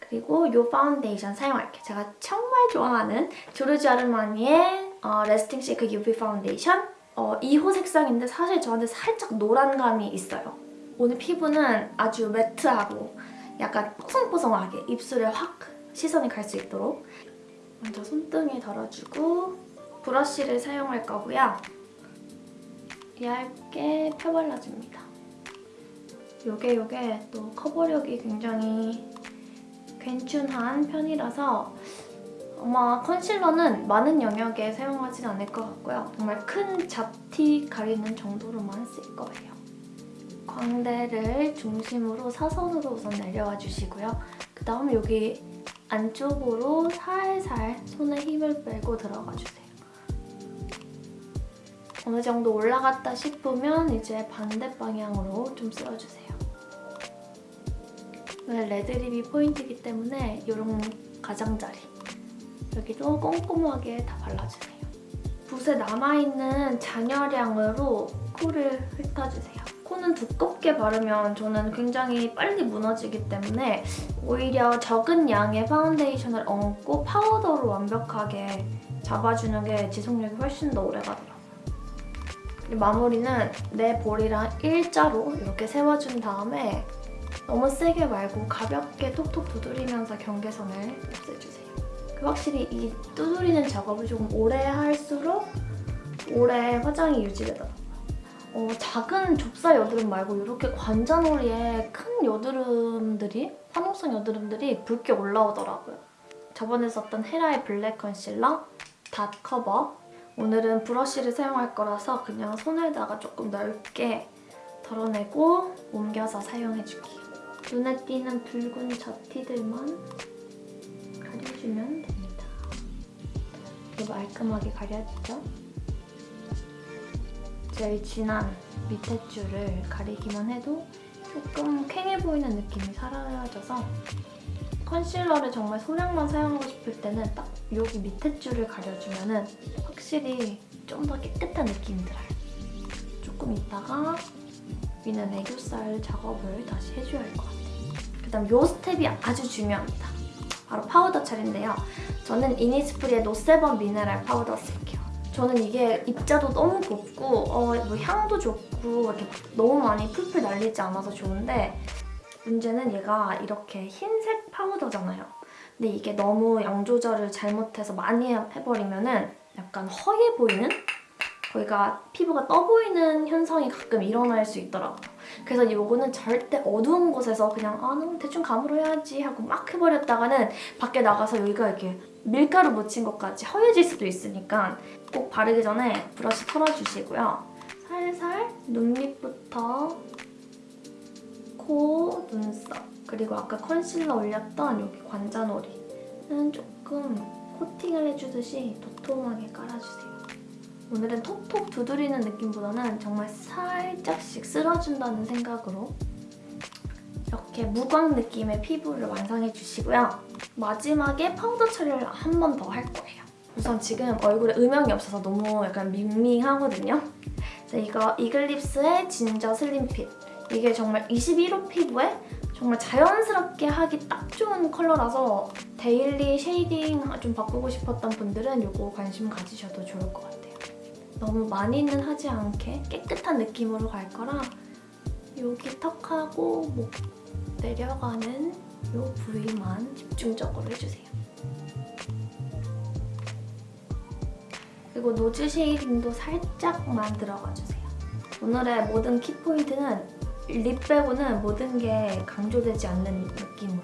그리고 이 파운데이션 사용할게요. 제가 정말 좋아하는 조르지 아르마니의 어, Lasting Silk UV 파운데이션 어, 2호 색상인데 사실 저한테 살짝 노란 감이 있어요. 오늘 피부는 아주 matte하고 약간 뽀송뽀송하게 입술에 확 시선이 갈 수 있도록 먼저 손등에 덜어주고 브러쉬를 사용할 거고요. 얇게 펴발라줍니다. 요게 요게 또 커버력이 굉장히 괜춘한 편이라서 아마 컨실러는 많은 영역에 사용하진 않을 것 같고요. 정말 큰 잡티 가리는 정도로만 쓸 거예요. 광대를 중심으로 사선으로 우선 내려와 주시고요. 그 다음 여기 안쪽으로 살살 손에 힘을 빼고 들어가 주세요. 어느 정도 올라갔다 싶으면 이제 반대 방향으로 좀 쓸어주세요. 오늘 red lip이 포인트이기 때문에 이런 가장자리 여기도 꼼꼼하게 다 발라주세요. 붓에 남아있는 잔여량으로 코를 훑어주세요. 코는 두껍게 바르면 저는 굉장히 빨리 무너지기 때문에 오히려 적은 양의 파운데이션을 얹고 파우더로 완벽하게 잡아주는 게 지속력이 훨씬 더 오래 가더라고요. 마무리는 내 볼이랑 일자로 이렇게 세워준 다음에 너무 세게 말고 가볍게 톡톡 두드리면서 경계선을 없애주세요. 그 확실히 이 두드리는 작업을 조금 오래 할수록 오래 화장이 유지되더라고요. 어, 작은 좁쌀 여드름 말고 이렇게 관자놀이에 큰 여드름들이 화농성 여드름들이 붉게 올라오더라고요. 저번에 썼던 헤라의 Black Concealer Dot Cover 오늘은 브러쉬를 사용할 거라서 그냥 손에다가 조금 넓게 덜어내고 옮겨서 사용해줄게요. 눈에 띄는 붉은 잡티들만 가려주면 됩니다. 이렇게 말끔하게 가려지죠? 제일 진한 밑에 줄을 가리기만 해도 조금 퀭해 보이는 느낌이 사라져서 concealer를 정말 소량만 사용하고 싶을 때는 딱 여기 밑에 줄을 가려주면 은 확실히 좀 더 깨끗한 느낌이 들어요. 조금 있다가 위는 애교살 작업을 다시 해줘야 할 것 같아요. 그 다음 이 스텝이 아주 중요합니다. 바로 파우더 처리인데요. 저는 이니스프리의 No Sebum Mineral Powder 쓸게요. 저는 이게 입자도 너무 곱고 어, 뭐 향도 좋고 이렇게 너무 많이 풀풀 날리지 않아서 좋은데 문제는 얘가 이렇게 흰색 파우더잖아요. 근데 이게 너무 양 조절을 잘못해서 많이 해버리면 은 약간 허해 보이는? 거기가 피부가 떠 보이는 현상이 가끔 일어날 수 있더라고요. 그래서 이거는 절대 어두운 곳에서 그냥 아, 너 대충 감으로 해야지 하고 막 해버렸다가는 밖에 나가서 여기가 이렇게 밀가루 묻힌 것까지 허해질 수도 있으니까 꼭 바르기 전에 브러쉬 털어주시고요. 살살 눈 밑부터 코, 눈썹 그리고 아까 컨실러 올렸던 여기 관자놀이는 조금 코팅을 해주듯이 도톰하게 깔아주세요. 오늘은 톡톡 두드리는 느낌보다는 정말 살짝씩 쓸어준다는 생각으로 이렇게 무광 느낌의 피부를 완성해 주시고요. 마지막에 파우더 처리를 한 번 더 할 거예요. 우선 지금 얼굴에 음영이 없어서 너무 약간 밍밍하거든요. 그래서 이거 이글립스의 Ginger Slim Fit. 이게 정말 21호 피부에 정말 자연스럽게 하기 딱 좋은 컬러라서 daily shading 좀 바꾸고 싶었던 분들은 이거 관심 가지셔도 좋을 것 같아요. 너무 많이는 하지 않게 깨끗한 느낌으로 갈 거라 여기 턱하고 목 내려가는 이 부위만 집중적으로 해주세요. 그리고 nose shading도 살짝만 들어가주세요. 오늘의 모든 키포인트는 lip 빼고는 모든 게 강조되지 않는 느낌으로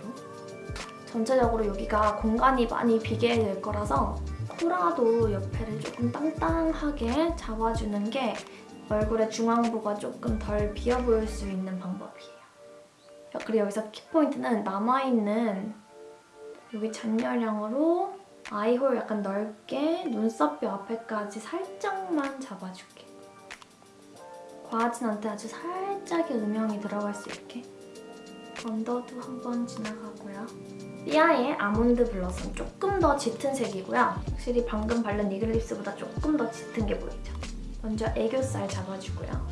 전체적으로 여기가 공간이 많이 비게 될 거라서 코라도 옆에를 조금 땅땅하게 잡아주는 게 얼굴의 중앙부가 조금 덜 비어 보일 수 있는 방법이에요. 그리고 여기서 키포인트는 남아있는 여기 잔여량으로 아이홀 약간 넓게 눈썹뼈 앞에까지 살짝만 잡아줄게. 과하진 않대 아주 살짝의 음영이 들어갈 수 있게 언더도 한번 지나가고요. 삐아의 아몬드 블러썸 조금 더 짙은 색이고요. 확실히 방금 바른 이글립스보다 조금 더 짙은 게 보이죠? 먼저 애교살 잡아주고요.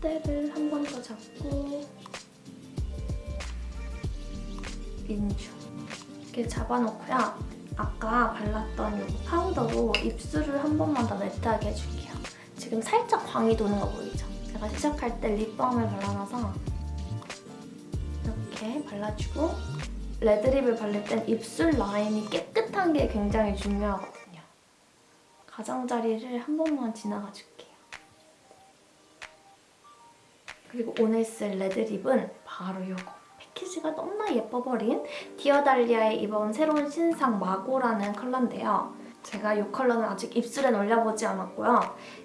콧대를 한 번 더 잡고 인중 이렇게 잡아놓고요. 아까 발랐던 이 파우더로 입술을 한 번만 더 매트하게 해줄게요. 지금 살짝 광이 도는 거 보이죠? 제가 시작할 때 립밤을 발라놔서 이렇게 발라주고 레드립을 바를 땐 입술 라인이 깨끗한 게 굉장히 중요하거든요. 가장자리를 한 번만 지나가 줄게요. 그리고 오늘 쓸 red lip은 바로 이거. 패키지가 너무나 예뻐버린 디어달리아의 이번 새로운 신상 마고라는 컬러인데요. 제가 이 컬러는 아직 입술엔 올려보지 않았고요.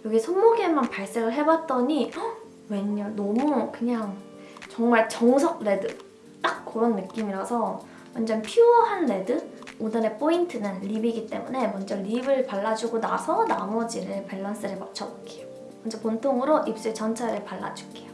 여기 손목에만 발색을 해봤더니 헉, 웬열 너무 그냥 정말 정석 red 딱 그런 느낌이라서 완전 pure한 red? 오늘의 포인트는 lip이기 때문에 먼저 lip을 발라주고 나서 나머지를 밸런스를 맞춰볼게요. 먼저 본통으로 입술 전체를 발라줄게요.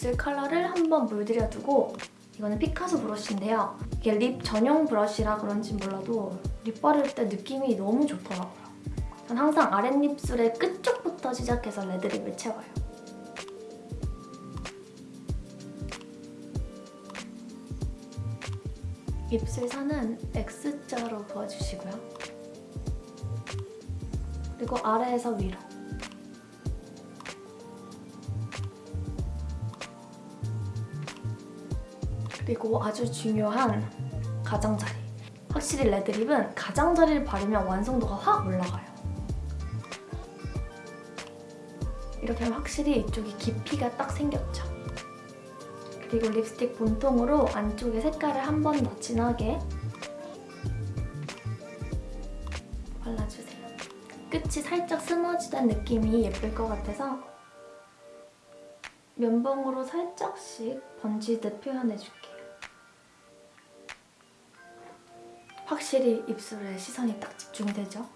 입술 컬러를 한번 물들여두고 이거는 피카소 브러쉬인데요. 이게 lip 전용 브러쉬라 그런지 몰라도 lip 바를 때 느낌이 너무 좋더라고요. 전 항상 아랫입술의 끝쪽부터 시작해서 레드립을 채워요. 입술 선은 X자로 그어주시고요. 그리고 아래에서 위로. 그리고 아주 중요한 가장자리. 확실히 레드립은 가장자리를 바르면 완성도가 확 올라가요. 이렇게 하면 확실히 이쪽이 깊이가 딱 생겼죠. 그리고 립스틱 본통으로 안쪽에 색깔을 한 번 더 진하게 발라주세요. 끝이 살짝 스머지된 느낌이 예쁠 것 같아서 면봉으로 살짝씩 번지듯 표현해줄게요. 확실히 입술에 시선이 딱 집중이 되죠?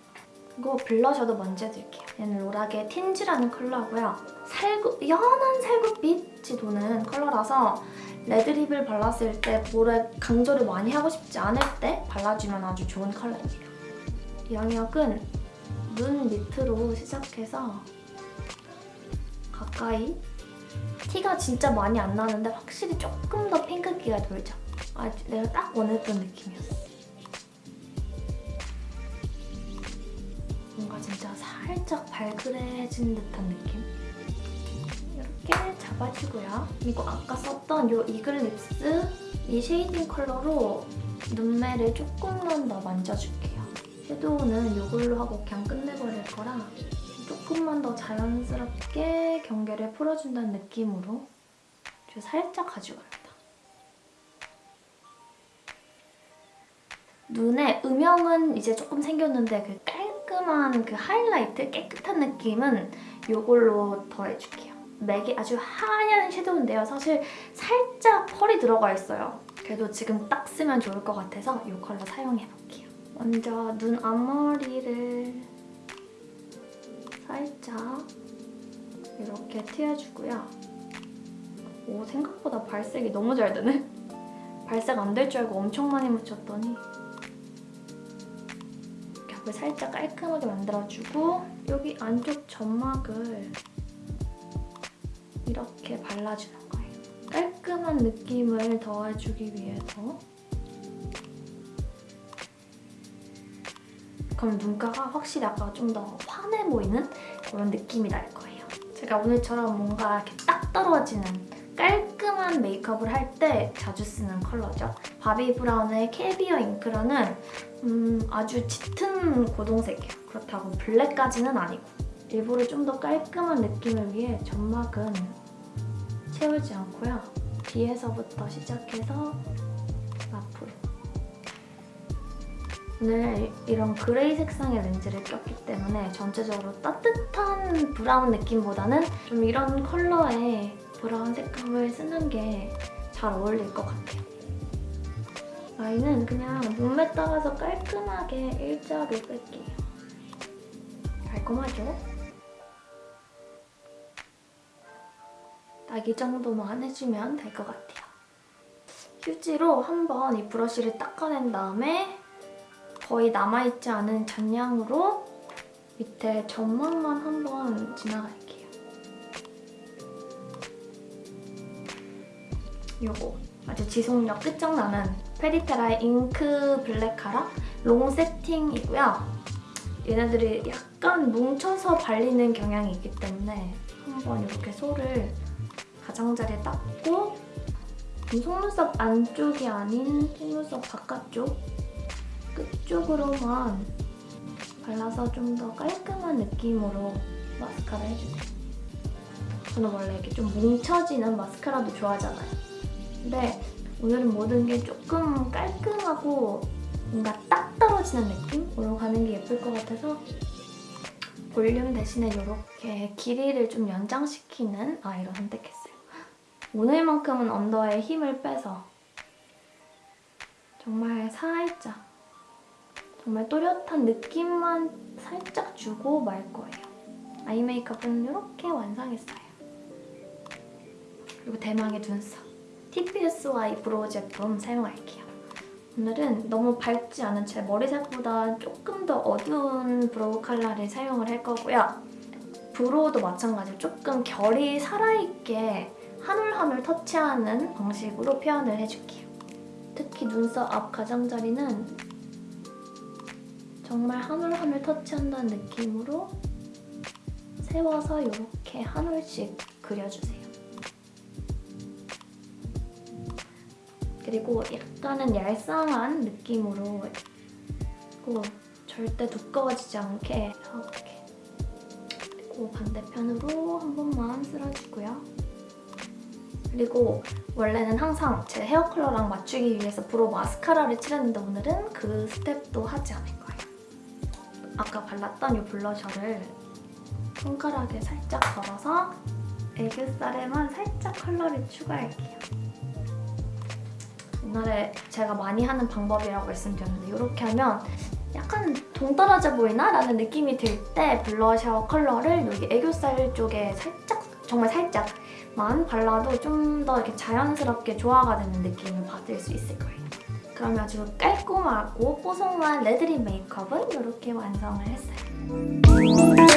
그리고 블러셔도 먼저 해줄게요. 얘는 로락의 틴지라는 컬러고요. 살구, 연한 살구빛이 도는 컬러라서 레드립을 발랐을 때 볼에 강조를 많이 하고 싶지 않을 때 발라주면 아주 좋은 컬러입니다. 영역은 눈 밑으로 시작해서 가까이 티가 진짜 많이 안 나는데 확실히 조금 더 핑크기가 돌죠. 아, 내가 딱 원했던 느낌이었어. 뭔가 진짜 살짝 발그레진 듯한 느낌? 이렇게 잡아주고요. 그리고 아까 썼던 이 이글립스 이 shading 컬러로 눈매를 조금만 더 만져줄게요. 섀도우는 이걸로 하고 그냥 끝내버릴 거라 조금만 더 자연스럽게 경계를 풀어준다는 느낌으로 저 살짝 가져갑니다. 눈에 음영은 이제 조금 생겼는데 그 깔끔한 그 하이라이트, 깨끗한 느낌은 이걸로 더해줄게요. 맥이 아주 하얀 섀도우인데요. 사실 살짝 펄이 들어가 있어요. 그래도 지금 딱 쓰면 좋을 것 같아서 이 컬러 사용해볼게요. 먼저 눈 앞머리를 살짝 이렇게 튀어주고요. 오 생각보다 발색이 너무 잘 되네. 발색 안 될 줄 알고 엄청 많이 묻혔더니 겹을 살짝 깔끔하게 만들어주고 여기 안쪽 점막을 이렇게 발라주는 거예요. 깔끔한 느낌을 더해주기 위해서 그럼 눈가가 확실히 아까 좀 더 환해 보이는 그런 느낌이 날 거예요. 제가 오늘처럼 뭔가 이렇게 딱 떨어지는 깔끔한 메이크업을 할 때 자주 쓰는 컬러죠. 바비 브라운의 캐비어 잉크라는 음, 아주 짙은 고동색이에요. 그렇다고 블랙까지는 아니고 일부러 좀 더 깔끔한 느낌을 위해 점막은 채우지 않고요. 뒤에서부터 시작해서 오늘 이런 gray 색상의 렌즈를 꼈기 때문에 전체적으로 따뜻한 브라운 느낌보다는 좀 이런 컬러의 브라운 색감을 쓰는 게 잘 어울릴 것 같아요. 라인은 그냥 눈매 따라서 깔끔하게 일자로 뺄게요. 깔끔하죠? 딱 이 정도만 해주면 될 것 같아요. 휴지로 한번 이 브러쉬를 닦아낸 다음에 거의 남아있지 않은 잔량으로 밑에 점막만 한번 지나갈게요. 요거 아주 지속력 끝장나는 페리페라의 잉크 블랙 카라 롱 세팅이고요. 얘네들이 약간 뭉쳐서 발리는 경향이 있기 때문에 한번 이렇게 솔을 가장자리에 닦고 속눈썹 안쪽이 아닌 속눈썹 바깥쪽 끝쪽으로만 발라서 좀 더 깔끔한 느낌으로 마스카라 해줄게요. 저는 원래 이렇게 좀 뭉쳐지는 마스카라도 좋아하잖아요. 근데 오늘은 모든 게 조금 깔끔하고 뭔가 딱 떨어지는 느낌으로 가는 게 예쁠 것 같아서 볼륨 대신에 이렇게 길이를 좀 연장시키는 아이로 선택했어요. 오늘만큼은 under에 힘을 빼서 정말 살짝 정말 또렷한 느낌만 살짝 주고 말 거예요. eye 메이크업은 이렇게 완성했어요. 그리고 대망의 눈썹. TPSY brow 제품 사용할게요. 오늘은 너무 밝지 않은 제 머리색보다 조금 더 어두운 brow 컬러를 사용을 할 거고요. 브로우도 마찬가지로 조금 결이 살아있게 한 올 한 올 터치하는 방식으로 표현을 해줄게요. 특히 눈썹 앞 가장자리는 정말 한올한올 터치한다는 느낌으로 세워서 이렇게 한 올씩 그려주세요. 그리고 약간은 얄쌍한 느낌으로 그리고 절대 두꺼워지지 않게 이렇게 그리고 반대편으로 한 번만 쓸어주고요. 그리고 원래는 항상 제 헤어 컬러랑 맞추기 위해서 brow 마스카라를 칠했는데 오늘은 그 스텝도 하지 않을 거예요. 아까 발랐던 이 블러셔를 손가락에 살짝 걸어서 애교살에만 살짝 컬러를 추가할게요. 옛날에 제가 많이 하는 방법이라고 말씀드렸는데 이렇게 하면 약간 동떨어져 보이나? 라는 느낌이 들 때 블러셔 컬러를 여기 애교살 쪽에 살짝, 정말 살짝만 발라도 좀 더 이렇게 자연스럽게 조화가 되는 느낌을 받을 수 있을 거예요. 그러면 아주 깔끔하고 뽀송한 red lip 메이크업은 이렇게 완성을 했어요.